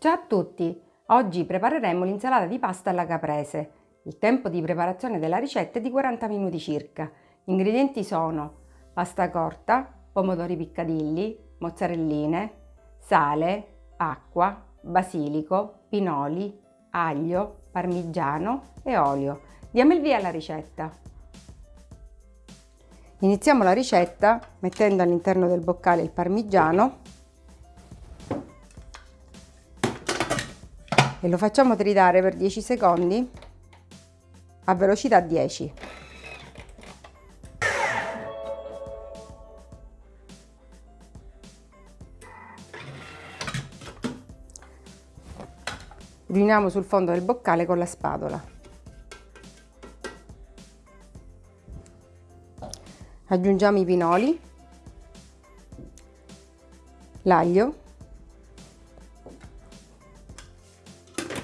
Ciao a tutti! Oggi prepareremo l'insalata di pasta alla caprese. Il tempo di preparazione della ricetta è di 40 minuti circa. Gli ingredienti sono pasta corta, pomodori piccadilli, mozzarelline, sale, acqua, basilico, pinoli, aglio, parmigiano e olio. Diamo il via alla ricetta. Iniziamo la ricetta mettendo all'interno del boccale il parmigiano e lo facciamo tritare per 10 secondi a velocità 10. Riuniamo sul fondo del boccale con la spatola. Aggiungiamo i pinoli, l'aglio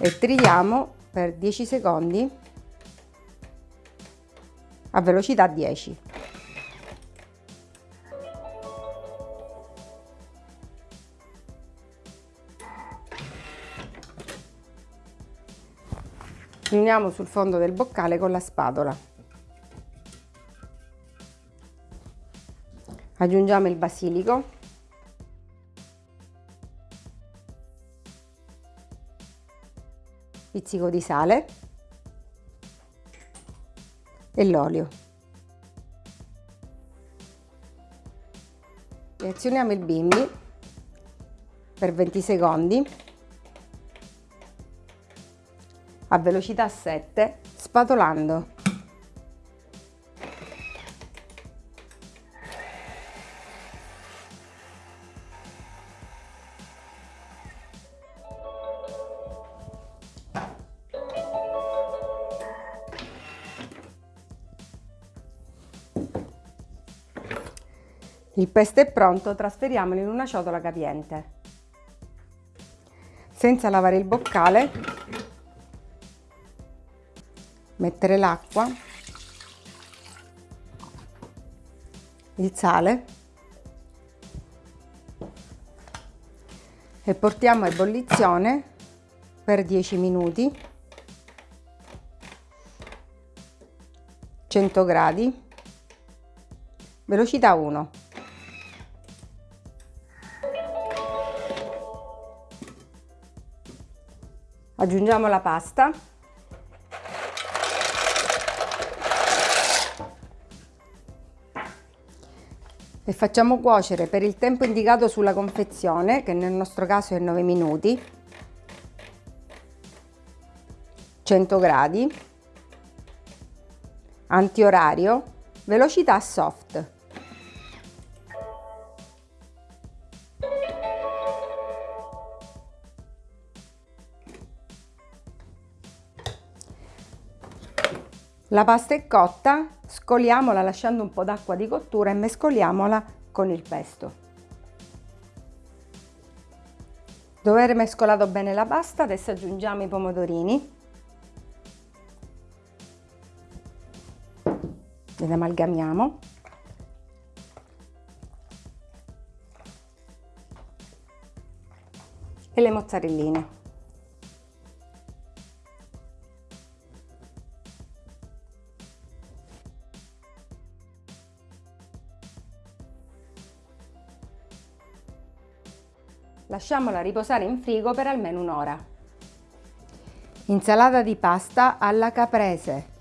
e tritiamo per 10 secondi a velocità 10. Riuniamo sul fondo del boccale con la spatola. Aggiungiamo il basilico pizzico di sale e l'olio. Reazioniamo il bimbi per 20 secondi a velocità 7 spatolando. Il pesto è pronto, trasferiamolo in una ciotola capiente. Senza lavare il boccale, mettere l'acqua, il sale e portiamo a ebollizione per 10 minuti. 100 gradi. Velocità 1 aggiungiamo la pasta. E facciamo cuocere per il tempo indicato sulla confezione che nel nostro caso è 9 minuti. 100 gradi. Antiorario. Velocità soft La pasta è cotta, scoliamola lasciando un po' d'acqua di cottura e mescoliamola con il pesto. Dopo aver mescolato bene la pasta, adesso aggiungiamo i pomodorini. Li amalgamiamo. E le mozzarelline. Lasciamola riposare in frigo per almeno un'ora. Insalata di pasta alla caprese.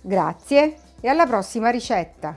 Grazie e alla prossima ricetta!